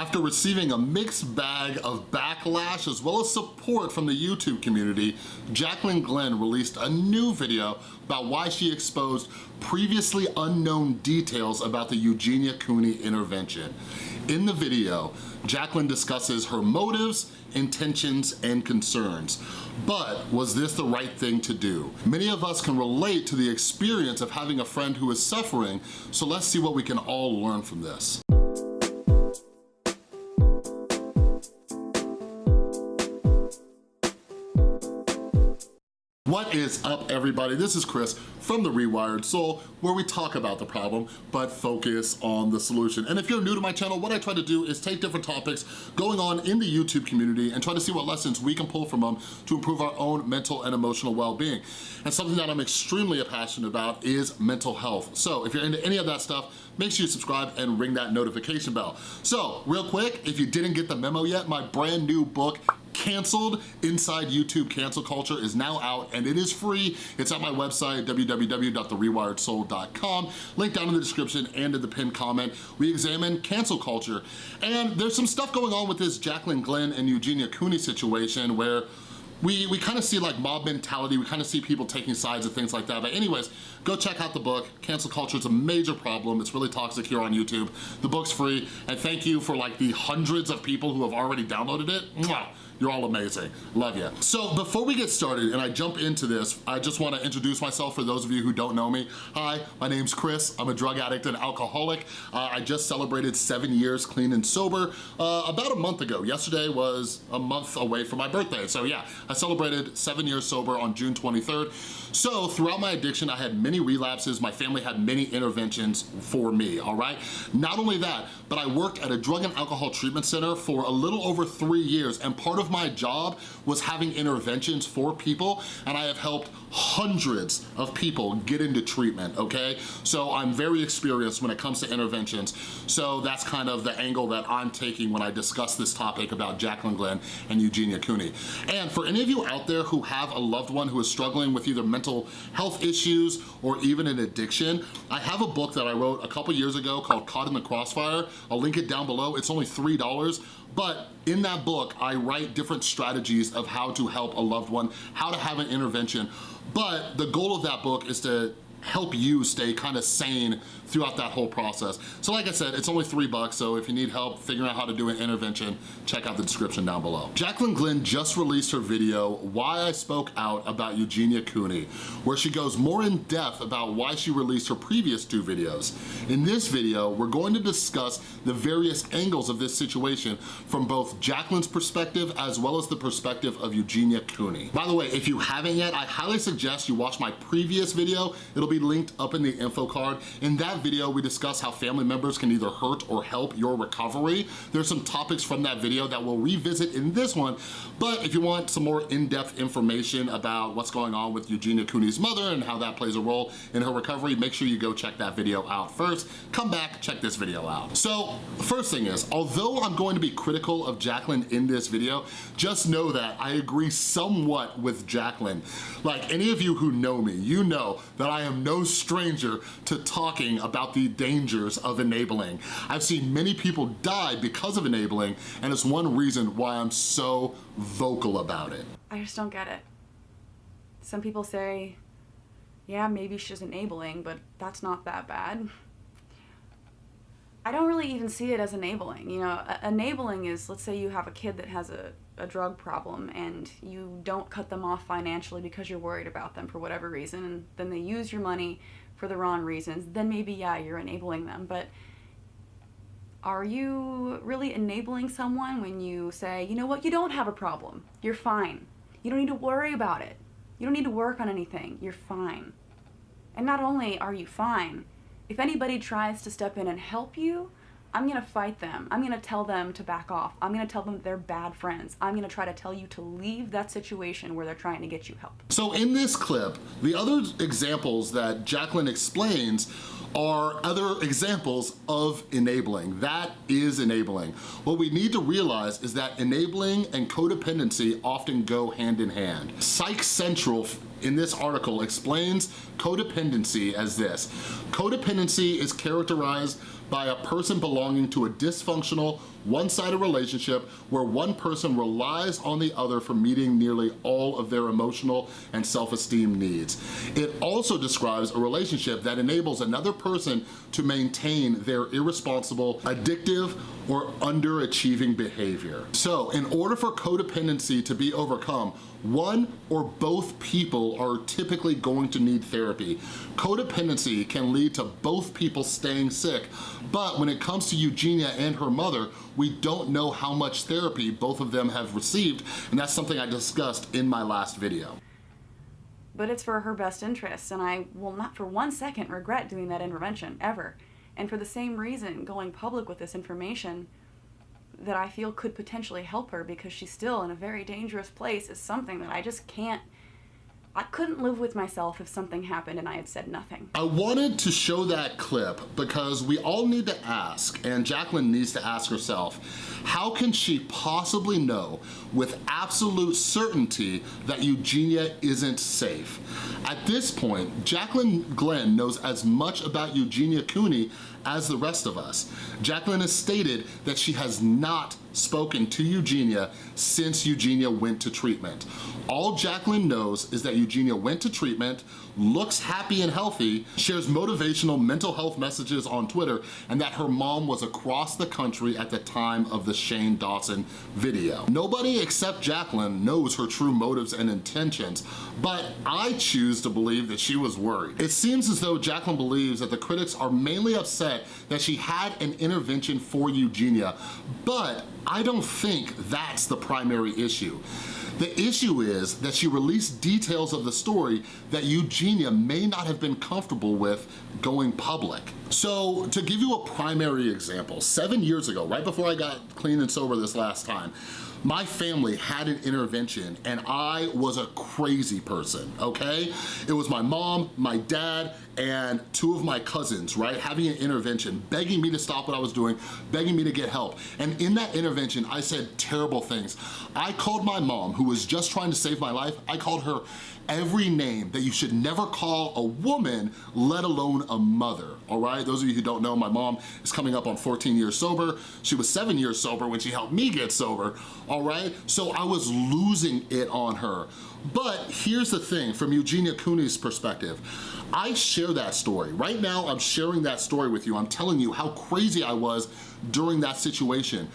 After receiving a mixed bag of backlash as well as support from the YouTube community, Jacqueline Glenn released a new video about why she exposed previously unknown details about the Eugenia Cooney intervention. In the video, Jacqueline discusses her motives, intentions, and concerns. But was this the right thing to do? Many of us can relate to the experience of having a friend who is suffering, so let's see what we can all learn from this. What is up everybody? This is Chris from The Rewired Soul where we talk about the problem but focus on the solution. And if you're new to my channel, what I try to do is take different topics going on in the YouTube community and try to see what lessons we can pull from them to improve our own mental and emotional well-being. And something that I'm extremely passionate about is mental health. So if you're into any of that stuff, make sure you subscribe and ring that notification bell. So real quick, if you didn't get the memo yet, my brand new book, Canceled Inside YouTube Cancel Culture is now out and it is free. It's at my website, www.therewiredsoul.com. Link down in the description and in the pinned comment. We examine cancel culture. And there's some stuff going on with this Jacqueline Glenn and Eugenia Cooney situation where we, we kind of see like mob mentality, we kind of see people taking sides and things like that. But anyways, go check out the book. Cancel culture is a major problem. It's really toxic here on YouTube. The book's free, and thank you for like the hundreds of people who have already downloaded it. Mwah. You're all amazing. Love you. So before we get started and I jump into this, I just wanna introduce myself for those of you who don't know me. Hi, my name's Chris. I'm a drug addict and alcoholic. Uh, I just celebrated seven years clean and sober uh, about a month ago. Yesterday was a month away from my birthday. So yeah, I celebrated seven years sober on June 23rd. So throughout my addiction, I had many relapses. My family had many interventions for me, all right? Not only that, but I worked at a drug and alcohol treatment center for a little over three years and part of my job was having interventions for people and I have helped hundreds of people get into treatment, okay? So I'm very experienced when it comes to interventions. So that's kind of the angle that I'm taking when I discuss this topic about Jacqueline Glenn and Eugenia Cooney. And for any of you out there who have a loved one who is struggling with either mental health issues or even an addiction, I have a book that I wrote a couple years ago called Caught in the Crossfire. I'll link it down below. It's only $3, but in that book, I write different strategies of how to help a loved one, how to have an intervention. But the goal of that book is to help you stay kind of sane throughout that whole process. So like I said, it's only three bucks, so if you need help figuring out how to do an intervention, check out the description down below. Jacqueline Glenn just released her video, Why I Spoke Out About Eugenia Cooney, where she goes more in depth about why she released her previous two videos. In this video, we're going to discuss the various angles of this situation from both Jacqueline's perspective as well as the perspective of Eugenia Cooney. By the way, if you haven't yet, I highly suggest you watch my previous video. It'll be linked up in the info card. In that video, we discuss how family members can either hurt or help your recovery. There's some topics from that video that we'll revisit in this one, but if you want some more in-depth information about what's going on with Eugenia Cooney's mother and how that plays a role in her recovery, make sure you go check that video out first. Come back, check this video out. So, first thing is, although I'm going to be critical of Jaclyn in this video, just know that I agree somewhat with Jaclyn. Like any of you who know me, you know that I am no stranger to talking about the dangers of enabling. I've seen many people die because of enabling, and it's one reason why I'm so vocal about it. I just don't get it. Some people say, yeah, maybe she's enabling, but that's not that bad. I don't really even see it as enabling. You know, enabling is, let's say you have a kid that has a, a drug problem and you don't cut them off financially because you're worried about them for whatever reason, and then they use your money for the wrong reasons, then maybe, yeah, you're enabling them. But are you really enabling someone when you say, you know what, you don't have a problem. You're fine. You don't need to worry about it. You don't need to work on anything. You're fine. And not only are you fine, if anybody tries to step in and help you, I'm gonna fight them. I'm gonna tell them to back off. I'm gonna tell them they're bad friends. I'm gonna try to tell you to leave that situation where they're trying to get you help. So in this clip, the other examples that Jacqueline explains are other examples of enabling. That is enabling. What we need to realize is that enabling and codependency often go hand in hand. Psych Central in this article explains codependency as this. Codependency is characterized by a person belonging to a dysfunctional one-sided relationship where one person relies on the other for meeting nearly all of their emotional and self-esteem needs. It also describes a relationship that enables another person to maintain their irresponsible, addictive, or underachieving behavior. So in order for codependency to be overcome, one or both people are typically going to need therapy. Codependency can lead to both people staying sick, but when it comes to Eugenia and her mother, we don't know how much therapy both of them have received, and that's something I discussed in my last video. But it's for her best interest, and I will not for one second regret doing that intervention, ever. And for the same reason, going public with this information that I feel could potentially help her because she's still in a very dangerous place is something that I just can't I couldn't live with myself if something happened and I had said nothing. I wanted to show that clip because we all need to ask, and Jacqueline needs to ask herself, how can she possibly know with absolute certainty that Eugenia isn't safe? At this point, Jacqueline Glenn knows as much about Eugenia Cooney as the rest of us. Jacqueline has stated that she has not spoken to Eugenia since Eugenia went to treatment. All Jacqueline knows is that Eugenia went to treatment, looks happy and healthy, shares motivational mental health messages on Twitter, and that her mom was across the country at the time of the Shane Dawson video. Nobody except Jacqueline knows her true motives and intentions, but I choose to believe that she was worried. It seems as though Jacqueline believes that the critics are mainly upset that she had an intervention for Eugenia, but I don't think that's the primary issue. The issue is that she released details of the story that Eugenia may not have been comfortable with going public. So to give you a primary example, seven years ago, right before I got clean and sober this last time, my family had an intervention and I was a crazy person, okay? It was my mom, my dad, and two of my cousins, right, having an intervention, begging me to stop what I was doing, begging me to get help. And in that intervention, I said terrible things. I called my mom, who was just trying to save my life, I called her every name that you should never call a woman, let alone a mother, all right? Those of you who don't know, my mom is coming up on 14 years sober. She was seven years sober when she helped me get sober, all right? So I was losing it on her. But here's the thing, from Eugenia Cooney's perspective, I share that story. Right now, I'm sharing that story with you. I'm telling you how crazy I was during that situation.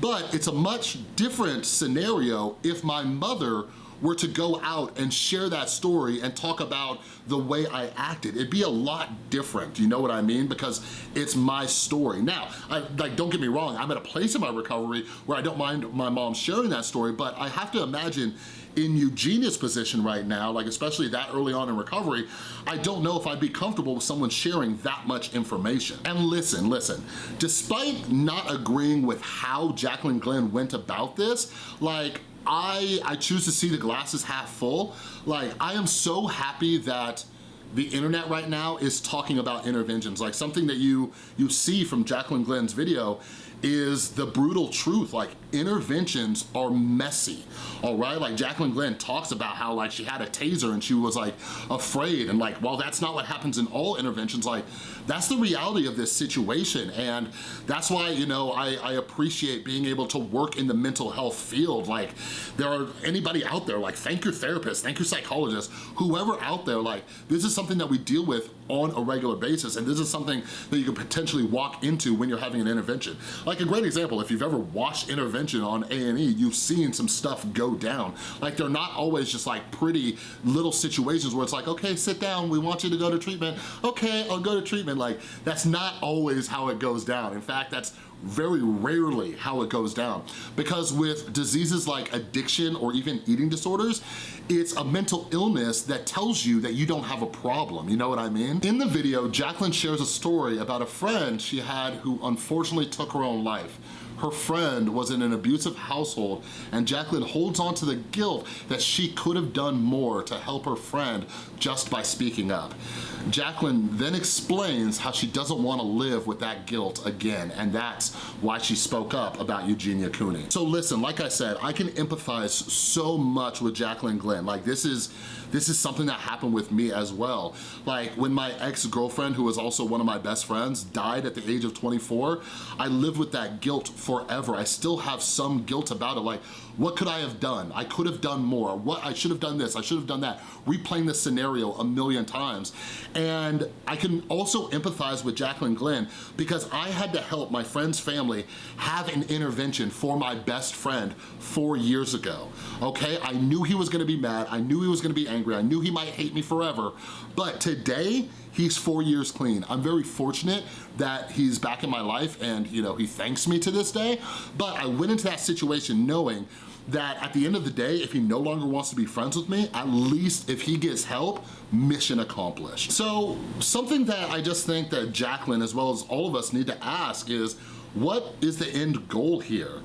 But it's a much different scenario if my mother were to go out and share that story and talk about the way I acted, it'd be a lot different, you know what I mean? Because it's my story. Now, I, like, don't get me wrong, I'm at a place in my recovery where I don't mind my mom sharing that story, but I have to imagine in Eugenia's position right now, like especially that early on in recovery, I don't know if I'd be comfortable with someone sharing that much information. And listen, listen, despite not agreeing with how Jacqueline Glenn went about this, like I, I choose to see the glasses half full. Like, I am so happy that the internet right now is talking about interventions. Like something that you, you see from Jacqueline Glenn's video is the brutal truth. Like interventions are messy, all right? Like Jacqueline Glenn talks about how like she had a taser and she was like afraid and like, well, that's not what happens in all interventions. Like that's the reality of this situation. And that's why, you know, I, I appreciate being able to work in the mental health field. Like there are anybody out there, like thank your therapist, thank your psychologist, whoever out there, like this is something that we deal with on a regular basis. And this is something that you could potentially walk into when you're having an intervention. Like a great example, if you've ever watched intervention on A&E, you've seen some stuff go down. Like they're not always just like pretty little situations where it's like, okay, sit down, we want you to go to treatment. Okay, I'll go to treatment. Like that's not always how it goes down. In fact, that's very rarely how it goes down. Because with diseases like addiction or even eating disorders, it's a mental illness that tells you that you don't have a problem, you know what I mean? In the video, Jacqueline shares a story about a friend she had who unfortunately took her own life her friend was in an abusive household and Jacqueline holds on to the guilt that she could have done more to help her friend just by speaking up. Jacqueline then explains how she doesn't want to live with that guilt again and that's why she spoke up about Eugenia Cooney. So listen, like I said, I can empathize so much with Jacqueline Glenn. Like this is this is something that happened with me as well. Like when my ex-girlfriend, who was also one of my best friends, died at the age of 24, I lived with that guilt forever. I still have some guilt about it. Like, what could I have done? I could have done more. What I should have done this, I should have done that. Replaying this scenario a million times. And I can also empathize with Jaclyn Glenn because I had to help my friend's family have an intervention for my best friend four years ago, okay? I knew he was gonna be mad. I knew he was gonna be angry. I knew he might hate me forever. But today, he's four years clean. I'm very fortunate that he's back in my life and you know he thanks me to this day, but I went into that situation knowing that at the end of the day, if he no longer wants to be friends with me, at least if he gets help, mission accomplished. So something that I just think that Jaclyn, as well as all of us need to ask is, what is the end goal here?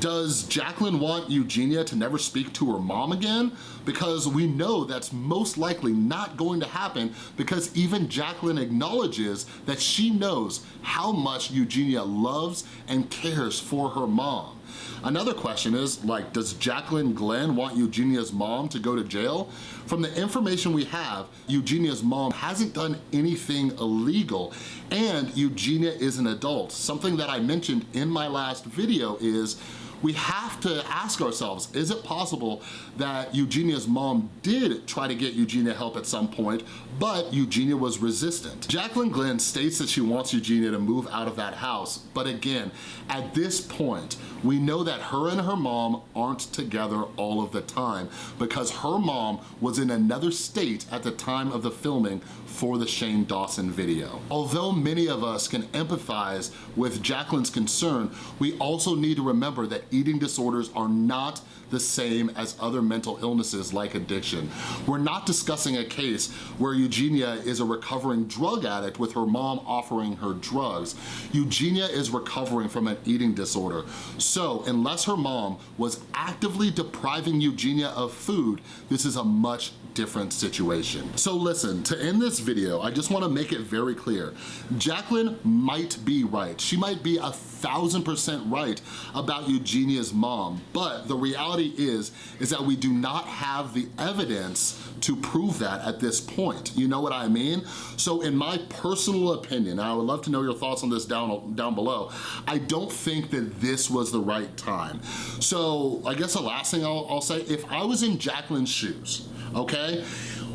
Does Jacqueline want Eugenia to never speak to her mom again? Because we know that's most likely not going to happen because even Jacqueline acknowledges that she knows how much Eugenia loves and cares for her mom. Another question is, like, does Jacqueline Glenn want Eugenia's mom to go to jail? From the information we have, Eugenia's mom hasn't done anything illegal and Eugenia is an adult. Something that I mentioned in my last video is we have to ask ourselves, is it possible that Eugenia's mom did try to get Eugenia help at some point, but Eugenia was resistant? Jacqueline Glenn states that she wants Eugenia to move out of that house, but again, at this point, we know that her and her mom aren't together all of the time because her mom was in another state at the time of the filming for the Shane Dawson video. Although many of us can empathize with Jacqueline's concern, we also need to remember that eating disorders are not the same as other mental illnesses like addiction. We're not discussing a case where Eugenia is a recovering drug addict with her mom offering her drugs. Eugenia is recovering from an eating disorder. So unless her mom was actively depriving Eugenia of food, this is a much different situation. So listen, to end this video, I just wanna make it very clear. Jacqueline might be right. She might be a thousand percent right about Eugenia's mom, but the reality is, is that we do not have the evidence to prove that at this point. You know what I mean? So in my personal opinion, I would love to know your thoughts on this down, down below, I don't think that this was the right time. So I guess the last thing I'll, I'll say, if I was in Jaclyn's shoes, okay?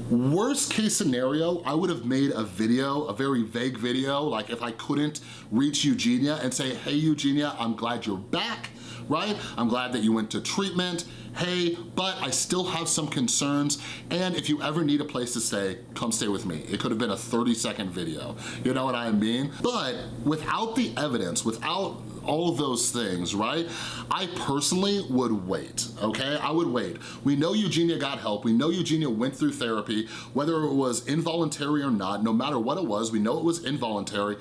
Worst case scenario, I would have made a video, a very vague video, like if I couldn't reach Eugenia and say, hey Eugenia, I'm glad you're back, right? I'm glad that you went to treatment, hey, but I still have some concerns, and if you ever need a place to stay, come stay with me. It could have been a 30 second video, you know what I mean? But without the evidence, without all of those things, right? I personally would wait, okay? I would wait. We know Eugenia got help. We know Eugenia went through therapy, whether it was involuntary or not, no matter what it was, we know it was involuntary.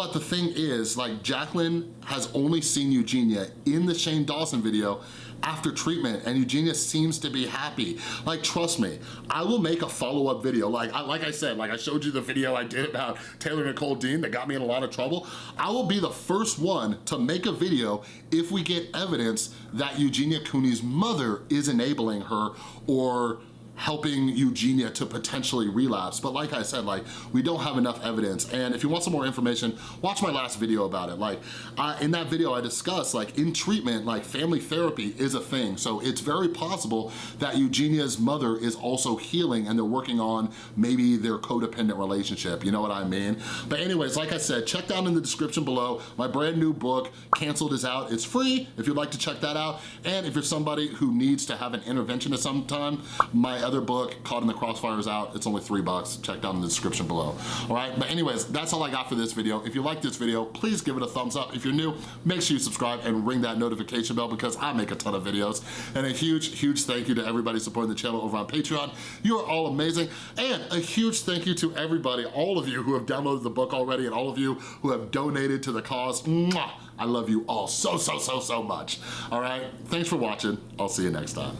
But the thing is, like Jacqueline has only seen Eugenia in the Shane Dawson video after treatment and Eugenia seems to be happy. Like, trust me, I will make a follow-up video. Like I, like I said, like I showed you the video I did about Taylor Nicole Dean that got me in a lot of trouble. I will be the first one to make a video if we get evidence that Eugenia Cooney's mother is enabling her or helping Eugenia to potentially relapse. But like I said, like we don't have enough evidence. And if you want some more information, watch my last video about it. Like uh, in that video, I discussed like in treatment, like family therapy is a thing. So it's very possible that Eugenia's mother is also healing and they're working on maybe their codependent relationship. You know what I mean? But anyways, like I said, check down in the description below. My brand new book, Canceled is out. It's free if you'd like to check that out. And if you're somebody who needs to have an intervention at some time, my other book, Caught in the Crossfire is out. It's only three bucks. Check down in the description below. All right, but anyways, that's all I got for this video. If you like this video, please give it a thumbs up. If you're new, make sure you subscribe and ring that notification bell because I make a ton of videos. And a huge, huge thank you to everybody supporting the channel over on Patreon. You are all amazing. And a huge thank you to everybody, all of you who have downloaded the book already and all of you who have donated to the cause. Mwah! I love you all so, so, so, so much. All right, thanks for watching. I'll see you next time.